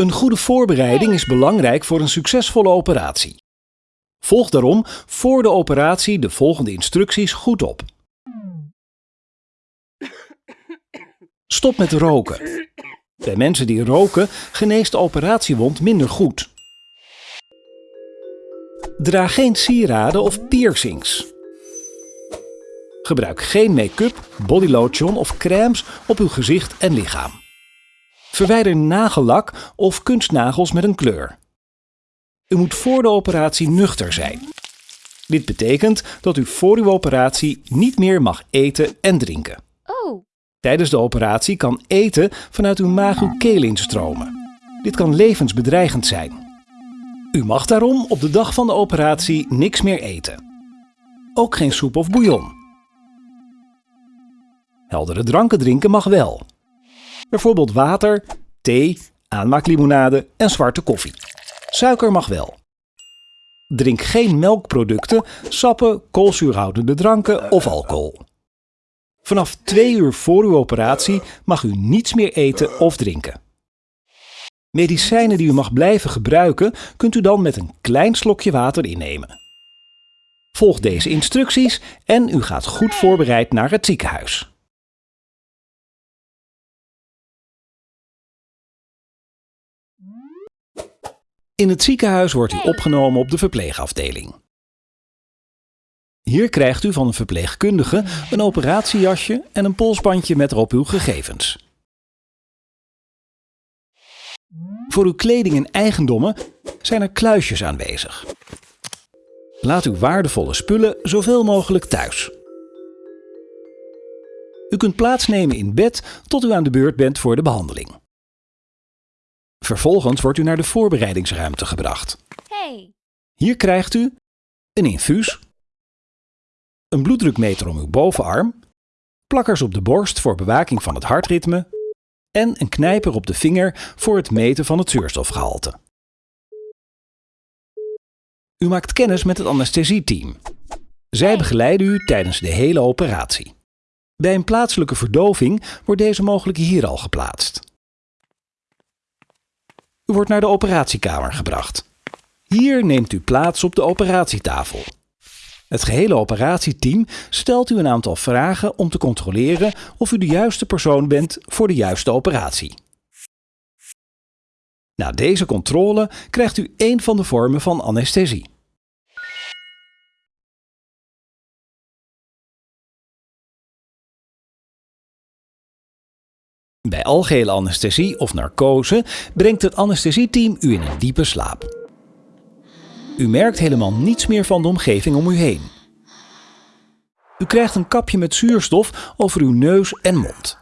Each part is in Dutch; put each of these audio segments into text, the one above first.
Een goede voorbereiding is belangrijk voor een succesvolle operatie. Volg daarom voor de operatie de volgende instructies goed op. Stop met roken. Bij mensen die roken geneest de operatiewond minder goed. Draag geen sieraden of piercings. Gebruik geen make-up, bodylotion of crèmes op uw gezicht en lichaam. Verwijder nagellak of kunstnagels met een kleur. U moet voor de operatie nuchter zijn. Dit betekent dat u voor uw operatie niet meer mag eten en drinken. Oh, Tijdens de operatie kan eten vanuit uw maag uw keel instromen. Dit kan levensbedreigend zijn. U mag daarom op de dag van de operatie niks meer eten. Ook geen soep of bouillon. Heldere dranken drinken mag wel. Bijvoorbeeld water, thee, aanmaaklimonade en zwarte koffie. Suiker mag wel. Drink geen melkproducten, sappen, koolzuurhoudende dranken of alcohol. Vanaf twee uur voor uw operatie mag u niets meer eten of drinken. Medicijnen die u mag blijven gebruiken, kunt u dan met een klein slokje water innemen. Volg deze instructies en u gaat goed voorbereid naar het ziekenhuis. In het ziekenhuis wordt u opgenomen op de verpleegafdeling. Hier krijgt u van een verpleegkundige een operatiejasje en een polsbandje met erop uw gegevens. Voor uw kleding en eigendommen zijn er kluisjes aanwezig. Laat uw waardevolle spullen zoveel mogelijk thuis. U kunt plaatsnemen in bed tot u aan de beurt bent voor de behandeling. Vervolgens wordt u naar de voorbereidingsruimte gebracht. hey. Hier krijgt u een infuus, een bloeddrukmeter om uw bovenarm, plakkers op de borst voor bewaking van het hartritme en een knijper op de vinger voor het meten van het zuurstofgehalte. U maakt kennis met het anesthesieteam. Zij begeleiden u tijdens de hele operatie. Bij een plaatselijke verdoving wordt deze mogelijk hier al geplaatst. U wordt naar de operatiekamer gebracht. Hier neemt u plaats op de operatietafel. Het gehele operatieteam stelt u een aantal vragen om te controleren of u de juiste persoon bent voor de juiste operatie. Na deze controle krijgt u één van de vormen van anesthesie. Bij algehele anesthesie of narcose brengt het anesthesieteam u in een diepe slaap. U merkt helemaal niets meer van de omgeving om u heen. U krijgt een kapje met zuurstof over uw neus en mond.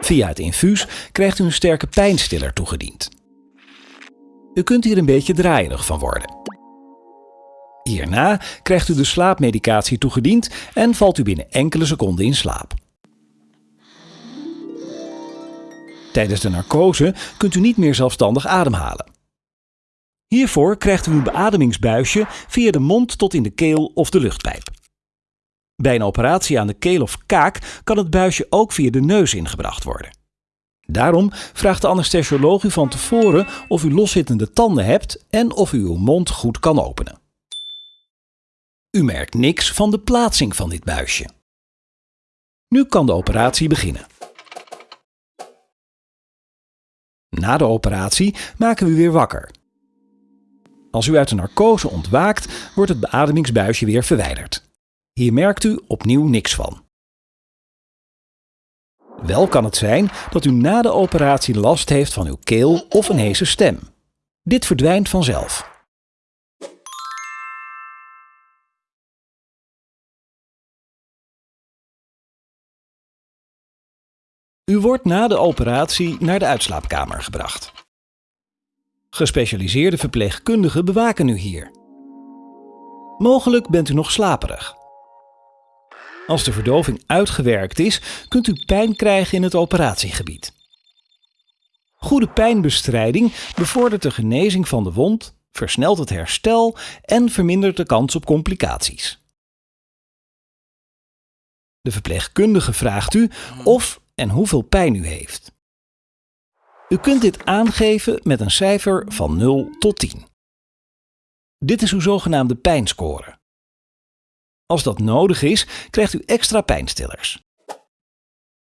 Via het infuus krijgt u een sterke pijnstiller toegediend. U kunt hier een beetje draaierig van worden. Hierna krijgt u de slaapmedicatie toegediend en valt u binnen enkele seconden in slaap. Tijdens de narcose kunt u niet meer zelfstandig ademhalen. Hiervoor krijgt u een beademingsbuisje via de mond tot in de keel of de luchtpijp. Bij een operatie aan de keel of kaak kan het buisje ook via de neus ingebracht worden. Daarom vraagt de anesthesioloog u van tevoren of u loszittende tanden hebt en of u uw mond goed kan openen. U merkt niks van de plaatsing van dit buisje. Nu kan de operatie beginnen. Na de operatie maken we u weer wakker. Als u uit de narcose ontwaakt, wordt het beademingsbuisje weer verwijderd. Hier merkt u opnieuw niks van. Wel kan het zijn dat u na de operatie last heeft van uw keel of een heese stem. Dit verdwijnt vanzelf. U wordt na de operatie naar de uitslaapkamer gebracht. Gespecialiseerde verpleegkundigen bewaken u hier. Mogelijk bent u nog slaperig. Als de verdoving uitgewerkt is, kunt u pijn krijgen in het operatiegebied. Goede pijnbestrijding bevordert de genezing van de wond, versnelt het herstel en vermindert de kans op complicaties. De verpleegkundige vraagt u of en hoeveel pijn u heeft. U kunt dit aangeven met een cijfer van 0 tot 10. Dit is uw zogenaamde pijnscore. Als dat nodig is, krijgt u extra pijnstillers.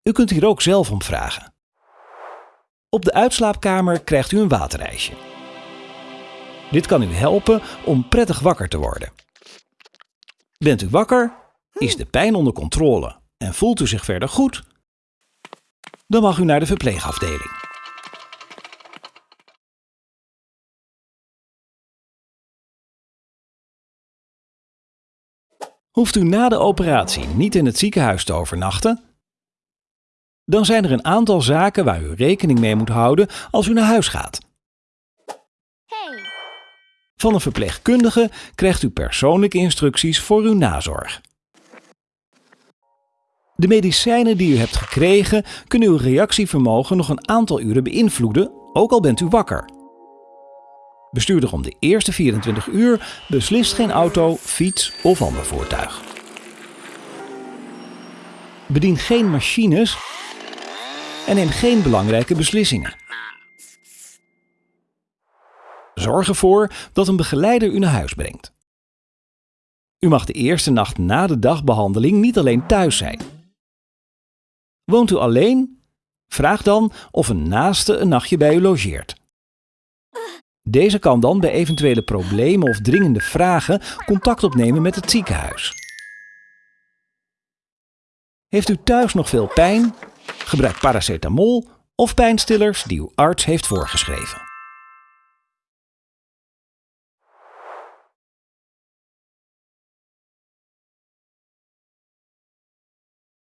U kunt hier ook zelf om vragen. Op de uitslaapkamer krijgt u een waterijsje. Dit kan u helpen om prettig wakker te worden. Bent u wakker? Is de pijn onder controle en voelt u zich verder goed? Dan mag u naar de verpleegafdeling. Hoeft u na de operatie niet in het ziekenhuis te overnachten? Dan zijn er een aantal zaken waar u rekening mee moet houden als u naar huis gaat. Hey, Van een verpleegkundige krijgt u persoonlijke instructies voor uw nazorg. De medicijnen die u hebt gekregen kunnen uw reactievermogen nog een aantal uren beïnvloeden, ook al bent u wakker. Bestuurder om de eerste 24 uur beslist geen auto, fiets of ander voertuig. Bedien geen machines en neem geen belangrijke beslissingen. Zorg ervoor dat een begeleider u naar huis brengt. U mag de eerste nacht na de dagbehandeling niet alleen thuis zijn. Woont u alleen? Vraag dan of een naaste een nachtje bij u logeert. Deze kan dan bij eventuele problemen of dringende vragen contact opnemen met het ziekenhuis. Heeft u thuis nog veel pijn? Gebruik paracetamol of pijnstillers die uw arts heeft voorgeschreven.